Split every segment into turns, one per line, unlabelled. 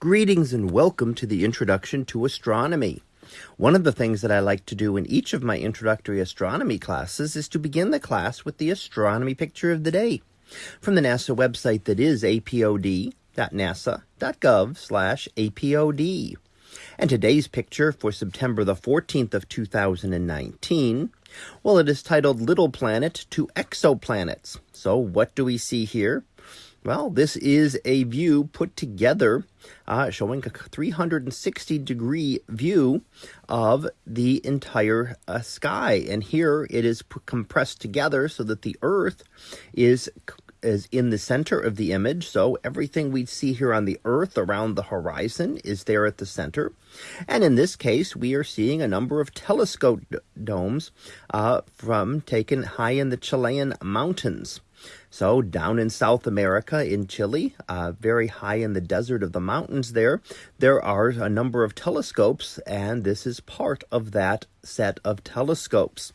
Greetings and welcome to the Introduction to Astronomy. One of the things that I like to do in each of my introductory astronomy classes is to begin the class with the astronomy picture of the day from the NASA website that is apod.nasa.gov slash apod. And today's picture for September the 14th of 2019, well, it is titled Little Planet to Exoplanets. So what do we see here? Well, this is a view put together uh, showing a 360 degree view of the entire uh, sky. And here it is compressed together so that the Earth is is in the center of the image. So everything we see here on the earth around the horizon is there at the center. And in this case, we are seeing a number of telescope domes uh, from taken high in the Chilean mountains. So down in South America, in Chile, uh, very high in the desert of the mountains there, there are a number of telescopes, and this is part of that set of telescopes.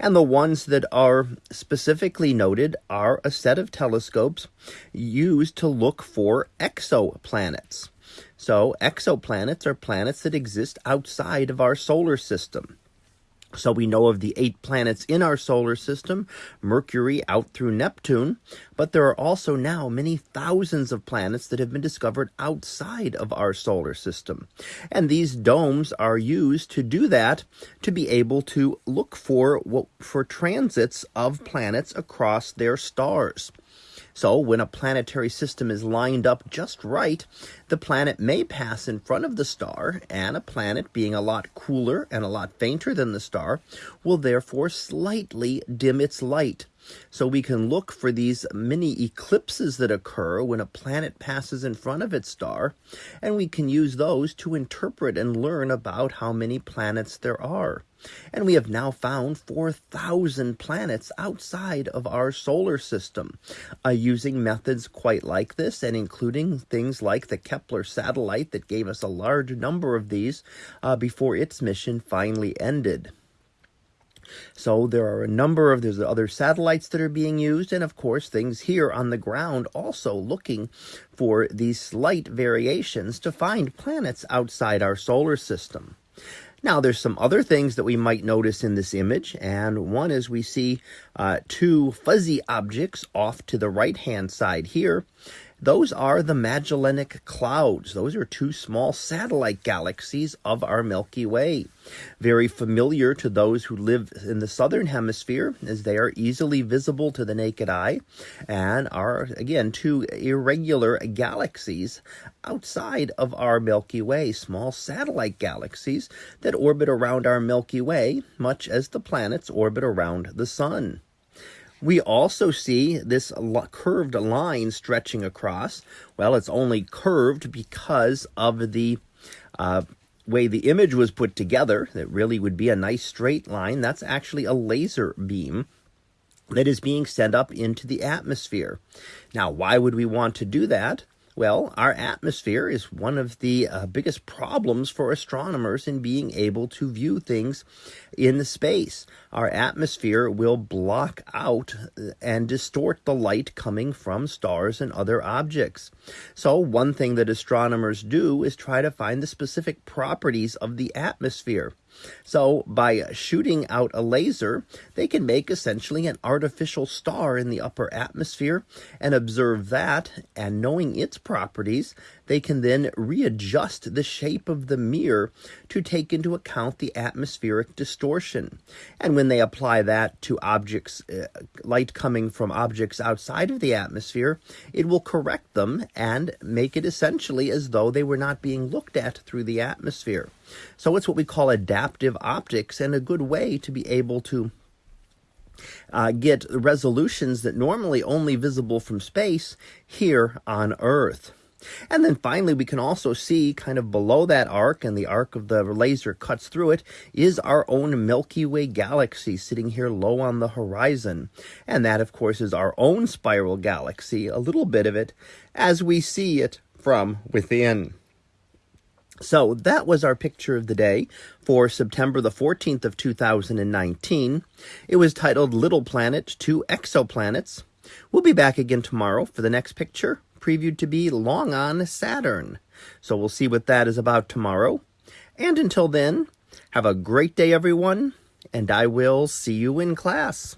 And the ones that are specifically noted are a set of telescopes used to look for exoplanets. So exoplanets are planets that exist outside of our solar system. So we know of the eight planets in our solar system, Mercury out through Neptune, but there are also now many thousands of planets that have been discovered outside of our solar system. And these domes are used to do that to be able to look for for transits of planets across their stars. So when a planetary system is lined up just right, the planet may pass in front of the star, and a planet being a lot cooler and a lot fainter than the star will therefore slightly dim its light. So we can look for these mini eclipses that occur when a planet passes in front of its star, and we can use those to interpret and learn about how many planets there are. And we have now found 4,000 planets outside of our solar system. Uh, using methods quite like this and including things like the Kepler satellite that gave us a large number of these uh, before its mission finally ended. So there are a number of, there's other satellites that are being used, and of course things here on the ground also looking for these slight variations to find planets outside our solar system. Now, there's some other things that we might notice in this image, and one is we see uh, two fuzzy objects off to the right-hand side here, those are the Magellanic Clouds. Those are two small satellite galaxies of our Milky Way. Very familiar to those who live in the southern hemisphere, as they are easily visible to the naked eye and are, again, two irregular galaxies outside of our Milky Way, small satellite galaxies that orbit around our Milky Way, much as the planets orbit around the Sun. We also see this curved line stretching across. Well, it's only curved because of the uh, way the image was put together. That really would be a nice straight line. That's actually a laser beam that is being sent up into the atmosphere. Now, why would we want to do that? Well, our atmosphere is one of the uh, biggest problems for astronomers in being able to view things in the space. Our atmosphere will block out uh, and distort the light coming from stars and other objects. So, one thing that astronomers do is try to find the specific properties of the atmosphere. So by shooting out a laser, they can make essentially an artificial star in the upper atmosphere and observe that and knowing its properties, they can then readjust the shape of the mirror to take into account the atmospheric distortion. And when they apply that to objects, uh, light coming from objects outside of the atmosphere, it will correct them and make it essentially as though they were not being looked at through the atmosphere. So it's what we call adaptive optics and a good way to be able to uh, get resolutions that normally only visible from space here on Earth. And then finally, we can also see kind of below that arc, and the arc of the laser cuts through it, is our own Milky Way galaxy sitting here low on the horizon. And that, of course, is our own spiral galaxy, a little bit of it, as we see it from within. So that was our picture of the day for September the 14th of 2019. It was titled Little Planet to Exoplanets. We'll be back again tomorrow for the next picture, previewed to be long on Saturn. So we'll see what that is about tomorrow. And until then, have a great day, everyone, and I will see you in class.